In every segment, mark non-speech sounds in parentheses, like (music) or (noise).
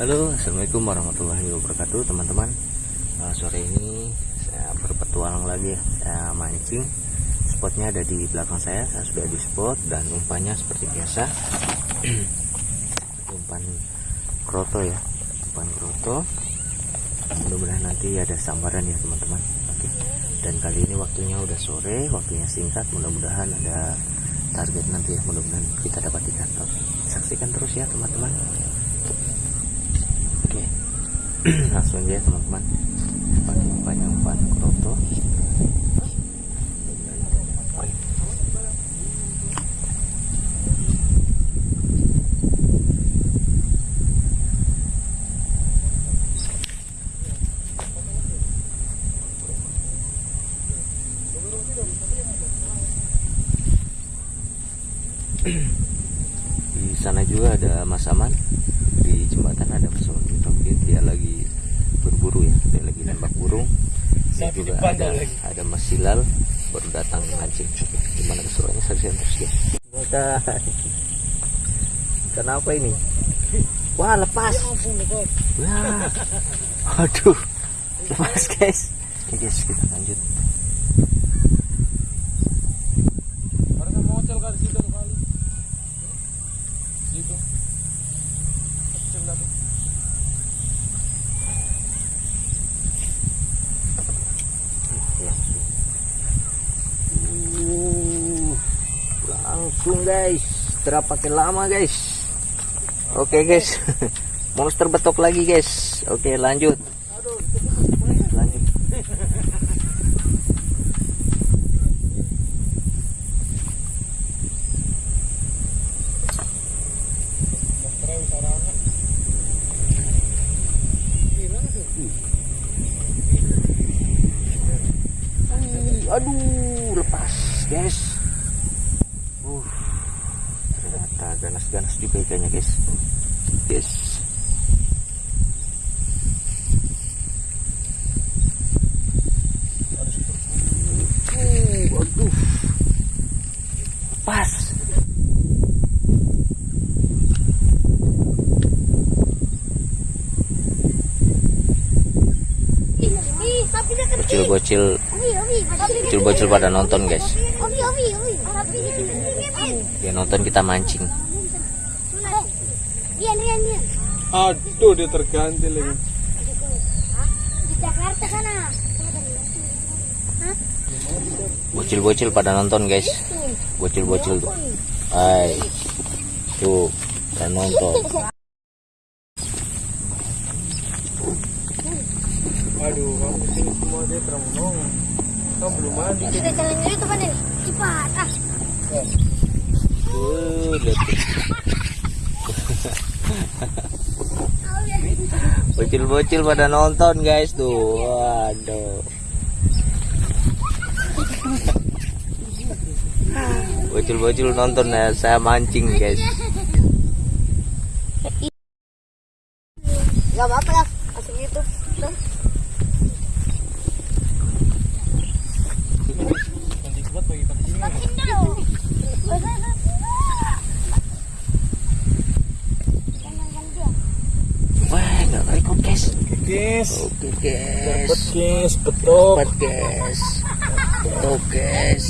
Halo, assalamualaikum warahmatullahi wabarakatuh, teman-teman. Uh, sore ini saya berpetualang lagi, ya. saya mancing. Spotnya ada di belakang saya. Saya sudah di spot dan umpannya seperti biasa. (clears throat) umpan kroto ya, umpan kroto. Mudah-mudahan nanti ada sambaran ya, teman-teman. Oke. Dan kali ini waktunya udah sore, waktunya singkat. Mudah-mudahan ada target nanti ya. Mudah-mudahan kita dapat ikan. Saksikan terus ya, teman-teman. Langsung aja teman-teman. Pakai yang umpan kroto. Di sana juga ada Mas Aman di jembatan ada Mas Aman mungkin dia lagi berburu ya, dia lagi nembak burung. Ini Sapi juga ada lagi. ada Mas Silal baru datang mancing. Gimana keseruannya saksikan terus ya. Bukan. Kenapa ini? Wah lepas. Wah. Aduh. Lepas guys. Oke guys kita lanjut. Parang mau hotel kali situ kali. Situ. Hotel lagi. langsung uh, langsung guys. Terap pakai lama guys. Oke guys. (laughs) Monster betok lagi guys. Oke lanjut. Lanjut. Uh, aduh lepas guys uh ternyata ganas-ganas juga ikannya guys. Yes uh, aduh lepas Ih, sapinya kecil. Bocil-bocil bocil-bocil pada nonton guys. Dia nonton kita mancing. Aduh dia terganti lagi. Bocil-bocil pada nonton guys. Bocil-bocil tuh. Hai. Tuh pada nonton Aduh, kamu sini semua dia terang nongol. Kamu belum mandi. Kita jalan dulu tuh, Pan. Cepat. Ah, tuh. bocil-bocil pada nonton guys tuh waduh bocil-bocil nonton ya saya mancing guys Gak apa-apa lah. Masuk YouTube. Tuh. Nanti kuat bagi pada sini. Makin dulu. wah nggak ikut guys oke guys Dapat guys, betok. dapat guys betul guys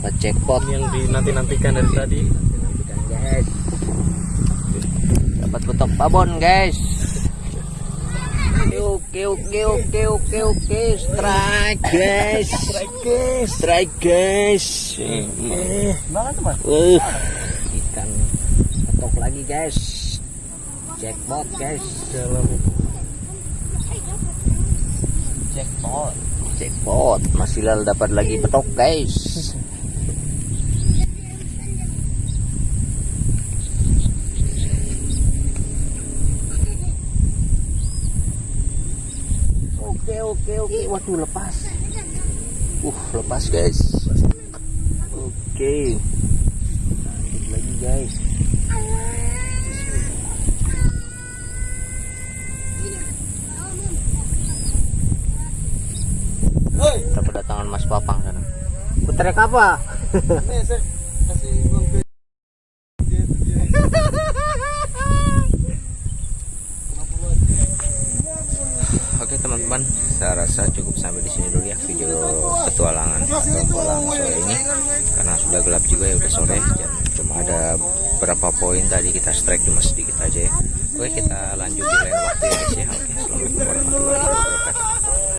dapat jackpot Yang dinanti nantikan dari tadi. Nantikan, guys. Dapat betok babon guys. Oke oke oke oke oke strike guys. Strike guys. strike guys. Eh, mana teman? uh, ikan. Betok lagi guys jackpot guys. Dalam. jackpot. Jackpot. Masih lal dapat lagi betok guys. Oke oke oke. Waduh lepas. Uh lepas guys. Oke. lanjut Kita kedatangan Mas Papang kan. Putrek apa? Oke teman-teman, saya rasa cukup sampai di sini dulu ya video petualangan atau kolam sore ini karena sudah gelap juga ya udah sore dan cuma ada berapa poin tadi kita strike cuma sedikit aja ya. Oke kita lanjut di lain waktu ya guys ya. Oke, selamat warahmatullahi wabarakatuh.